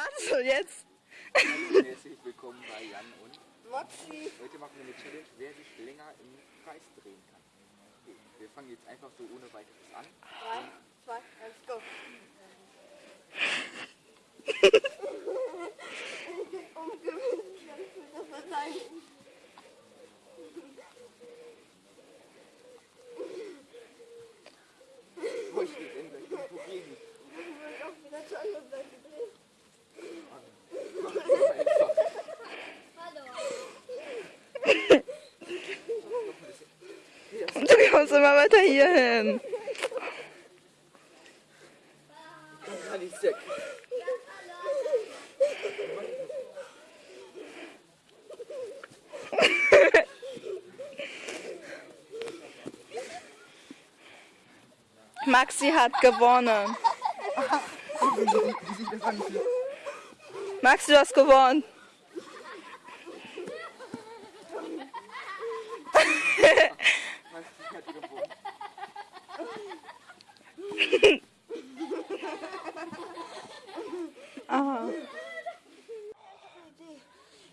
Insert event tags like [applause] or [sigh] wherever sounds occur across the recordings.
Warte, jetzt. Herzlich willkommen bei Jan und Moxie. heute machen wir eine Challenge, wer sich länger im Kreis drehen kann. Wir fangen jetzt einfach so ohne weiteres an. 3, 2, 1, go. Das ich jetzt endlich irgendwo gegen. Ich will auch wieder zur anderen Seite drehen. Einfach. Immer weiter hier hin. Maxi hat gewonnen. Maxi, du hast gewonnen. Maxi hat gewonnen. Aha.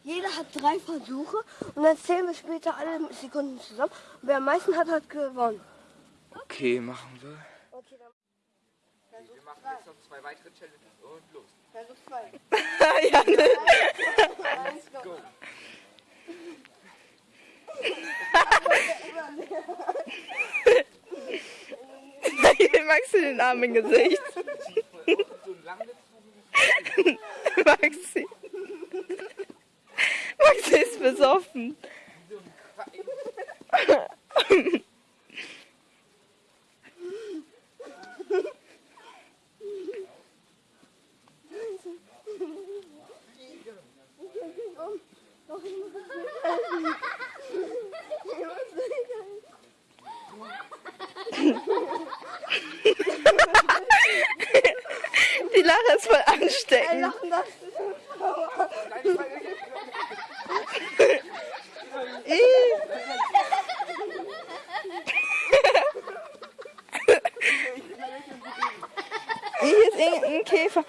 Jeder hat drei Versuche und dann zählen wir später alle Sekunden zusammen. Und wer am meisten hat, hat gewonnen. Okay, machen wir. Okay, dann Wir machen jetzt noch zwei weitere Challenges und los. Versuch zwei. [laughs] ja, ne? Eins, go. Go. [laughs] [laughs] Maxi den Arm im Gesicht. [laughs] Maxi. Maxi ist besoffen. so ein Kreis. Doch, ich muss es nicht helfen. Ich muss es nicht helfen. Ist ansteckend. lachen das ist Nein, ich meine, Ih. Hier ist irgendein Käfer.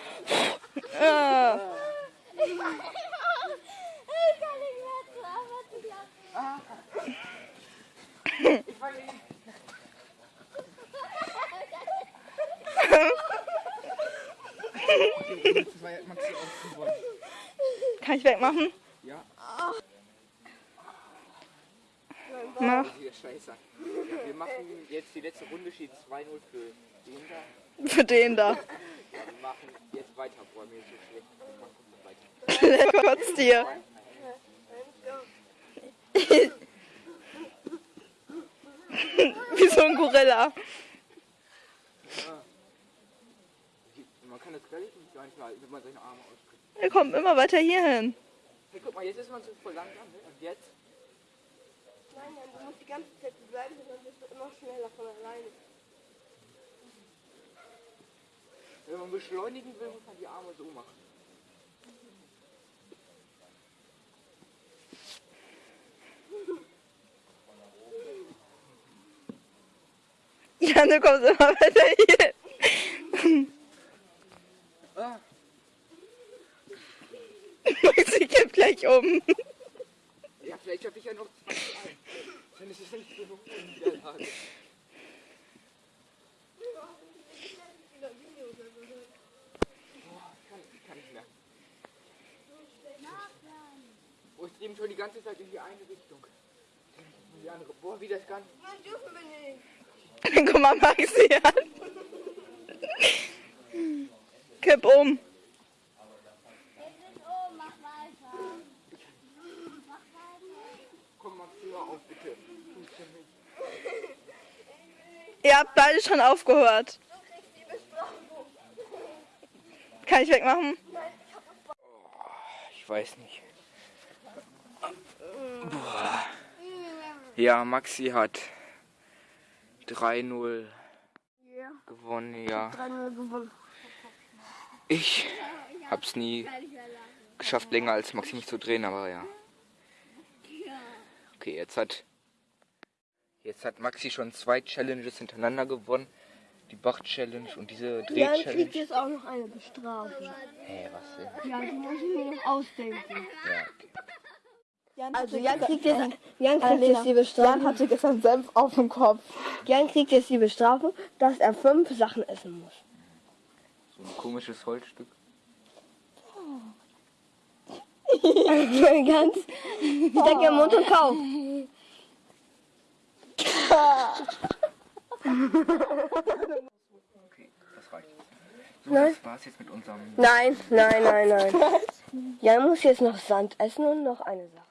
Ah. ich [laughs] war Maxi auch gewonnen. Kann ich wegmachen? Ja, Mach. hier Scheiße. Wir machen jetzt die letzte Runde, steht 2-0 für den da. Für den da. Ja, wir machen jetzt weiter, boah, mir ist so schlecht. Wir machen weiter. [laughs] Dir. [laughs] Wie so ein Gorilla. Kann das gar nicht manchmal, wenn man seine Arme ausstreckt. Er kommt immer weiter hier hin. Hey, guck mal, jetzt ist man so voll langsam, ne? Und jetzt? Nein, nein, du musst die ganze Zeit bleiben, sonst wirst du immer schneller von alleine. Wenn man beschleunigen will, muss man die Arme so machen. [laughs] Ja, du kommst immer weiter hier hin. Ah, Maxi kippt gleich um. ja, vielleicht schaffe ich ja noch zwei. Dann ist es nicht genug in Niederlage. Boah, ich kann, ich kann nicht mehr. Ich drehe mich schon die ganze Zeit in die eine Richtung. In die andere. Boah, wie das kann. Nein, dürfen wir nicht. Guck mal Maxi an. Kipp um. Ihr habt beide schon aufgehört. Kann ich wegmachen? Ich weiß nicht. Boah. Ja, Maxi hat 3-0 Ja, gewonnen, ja. 3-0 gewonnen. Ich hab's nie geschafft, länger als Maxi mich zu drehen, aber ja. Okay, jetzt hat jetzt hat Maxi schon zwei Challenges hintereinander gewonnen. Die Bach-Challenge und diese Jan kriegt Dreh-Challenge. jetzt auch noch eine Bestrafung. Hä, was denn? Ja, die muss ich mir noch ausdenken. Ja. Also Jan kriegt jetzt, Jan kriegt jetzt die Jan Bestrafung. hatte gestern Senf auf dem Kopf. Jan kriegt jetzt die Bestrafung, dass er fünf Sachen essen muss. So ein komisches Holzstück. [laughs] Ganz. Steck im Mund und kauf. Okay, das reicht. So, Nein. das war's jetzt mit unserem. Nein, nein, nein, nein. [laughs] Jan muss jetzt noch Sand essen und noch eine Sache.